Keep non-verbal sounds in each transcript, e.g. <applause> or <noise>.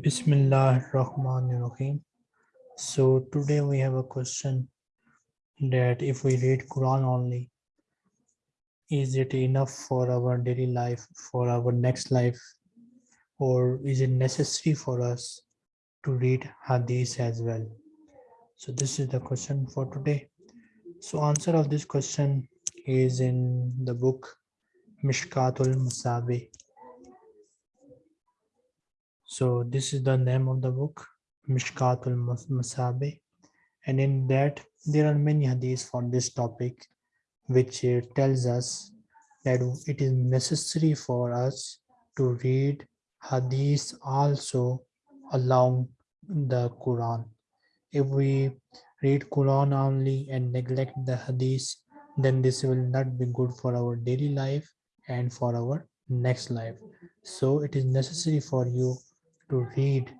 Bismillah Rahman Rahim. So today we have a question that if we read Quran only, is it enough for our daily life, for our next life, or is it necessary for us to read Hadith as well? So this is the question for today. So answer of this question is in the book Mishkatul Masabih. So this is the name of the book Mishkatul Masabih and in that there are many hadiths for this topic which uh, tells us that it is necessary for us to read hadiths also along the Quran. If we read Quran only and neglect the hadith, then this will not be good for our daily life and for our next life. So it is necessary for you to read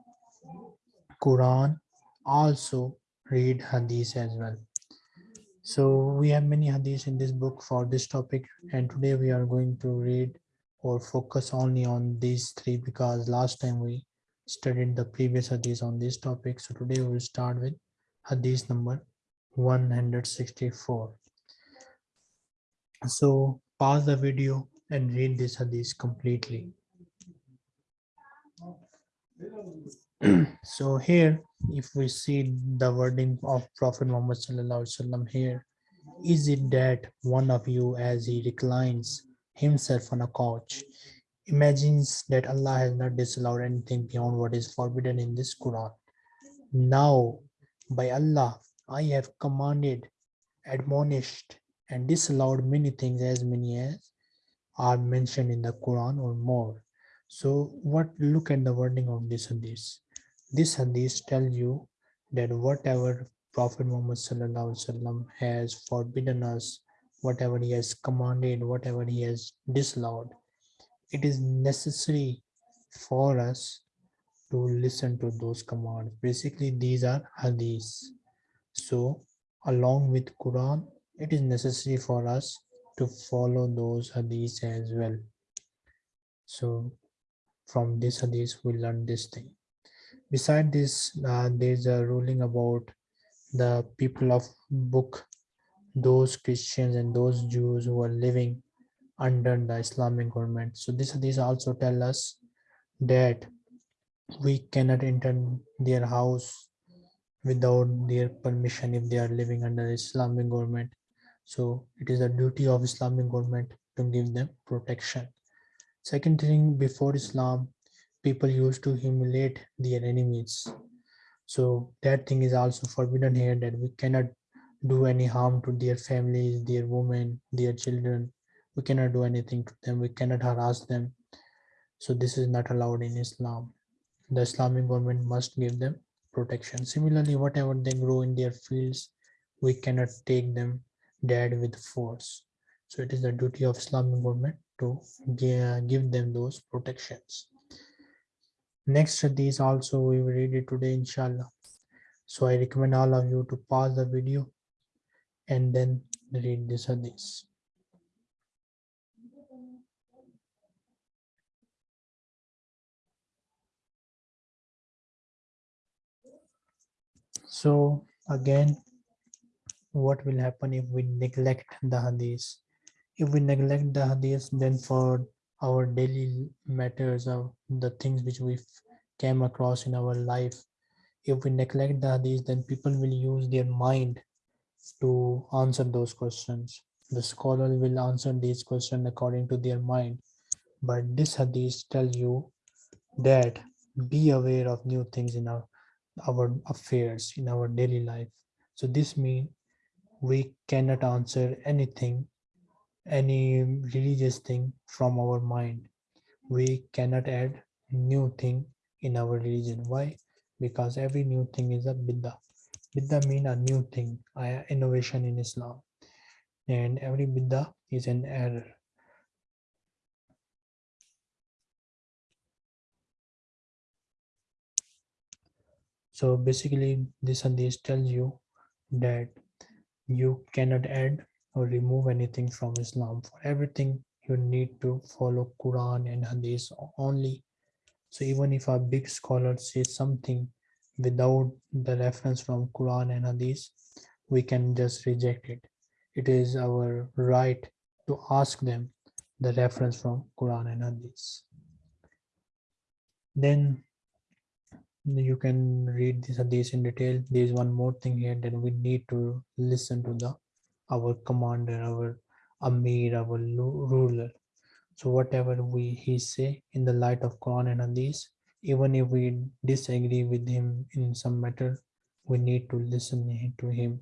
Quran, also read hadith as well. So we have many hadiths in this book for this topic and today we are going to read or focus only on these three because last time we studied the previous hadith on this topic. So today we will start with hadith number 164. So pause the video and read this hadith completely. <clears throat> so here if we see the wording of prophet muhammad here is it that one of you as he reclines himself on a couch imagines that allah has not disallowed anything beyond what is forbidden in this quran? Now by allah i have commanded admonished and disallowed many things as many as are mentioned in the quran or more so what look at the wording of this hadith this hadith tells you that whatever Prophet Muhammad has forbidden us, whatever he has commanded, whatever he has disallowed, it is necessary for us to listen to those commands. Basically, these are hadiths. So, along with Quran, it is necessary for us to follow those hadiths as well. So, from this hadith, we learn this thing. Beside this, uh, there's a ruling about the people of book, those Christians and those Jews who are living under the Islamic government. So this these also tell us that we cannot enter their house without their permission if they are living under the Islamic government. So it is the duty of Islamic government to give them protection. Second thing, before Islam, people used to humiliate their enemies. So that thing is also forbidden here that we cannot do any harm to their families their women their children. We cannot do anything to them. We cannot harass them. So this is not allowed in islam. The islamic government must give them protection. Similarly whatever they grow in their fields we cannot take them dead with force. So it is the duty of islamic government to give them those protections Next hadith also we will read it today inshallah. So I recommend all of you to pause the video and then read this hadith. So again, what will happen if we neglect the hadith? If we neglect the hadith, then for our daily matters of the things which we came across in our life if we neglect the hadith then people will use their mind to answer those questions. The scholar will answer these questions according to their mind. But this hadith tell you that be aware of new things in our our affairs in our daily life. So this means we cannot answer anything any religious thing from our mind. We cannot add new thing in our religion. Why? Because every new thing is a bid'ah bid'ah mean a new thing innovation in islam. And every bid'ah is an error. So basically this and this tells you that you cannot add or remove anything from Islam. For everything, you need to follow Quran and Hadith only. So even if a big scholar says something without the reference from Quran and Hadith, we can just reject it. It is our right to ask them the reference from Quran and Hadith. Then you can read this Hadith in detail. There is one more thing here that we need to listen to the our commander, our Amir, our ruler. So whatever we he say in the light of Quran and Hadith, even if we disagree with him in some matter, we need to listen to him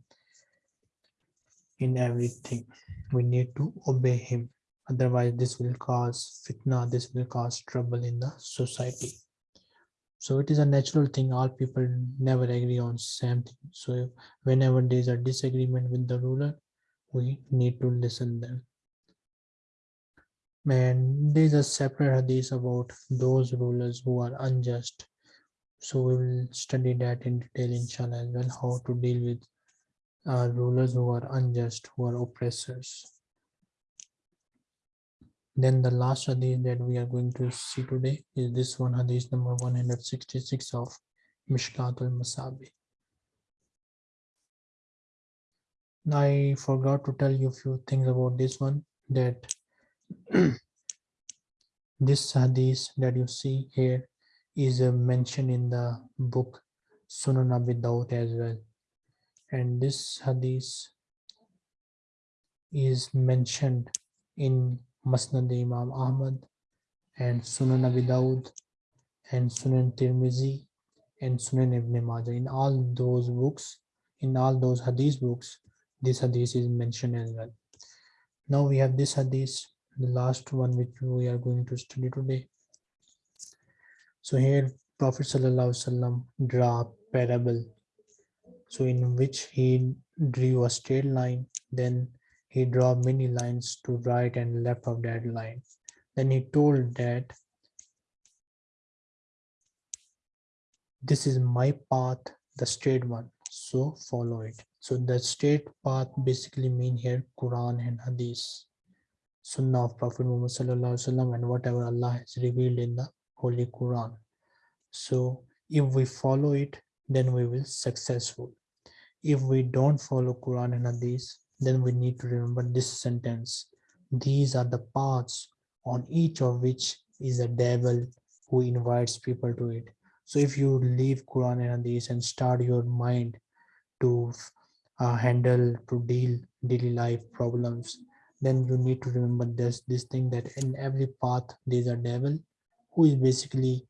in everything. We need to obey him. Otherwise, this will cause fitna, this will cause trouble in the society. So it is a natural thing. All people never agree on same thing. So whenever there is a disagreement with the ruler, we need to listen them. And there is a separate hadith about those rulers who are unjust. So we will study that in detail inshallah as well, how to deal with uh, rulers who are unjust, who are oppressors. Then the last hadith that we are going to see today is this one hadith number 166 of Mishkatul Masabih. I forgot to tell you a few things about this one that <clears throat> this hadith that you see here is uh, mentioned in the book Sunan Abi Dawud as well. And this hadith is mentioned in Musnad Imam Ahmad and Sunan Abi Dawud and Sunan Tirmizi and Sunan Ibn Majah. In all those books, in all those hadith books, this hadith is mentioned as well. Now we have this hadith, the last one which we are going to study today. So here Prophet Sallallahu draw a parable. So in which he drew a straight line, then he draw many lines to right and left of that line. Then he told that this is my path, the straight one, so follow it. So the straight path basically mean here Quran and Hadith, Sunnah of Prophet Muhammad Sallallahu and whatever Allah has revealed in the Holy Quran. So if we follow it, then we will successful. If we don't follow Quran and Hadith, then we need to remember this sentence. These are the paths on each of which is a devil who invites people to it. So if you leave Quran and Hadith and start your mind to uh, handle to deal daily life problems then you need to remember this this thing that in every path there's a devil who is basically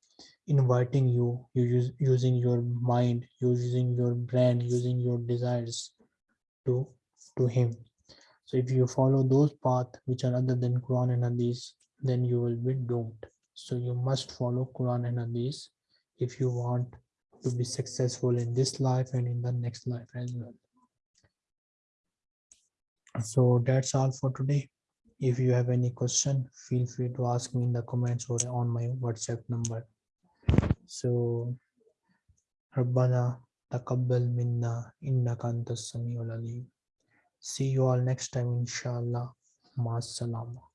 inviting you you use using your mind using your brain using your desires to to him. So if you follow those paths which are other than quran and hadith then you will be doomed. So you must follow quran and hadith if you want to be successful in this life and in the next life as well so that's all for today. If you have any question feel free to ask me in the comments or on my whatsapp number. So rabbana taqabbal minna innaka antas samiul see you all next time inshallah. Ma salama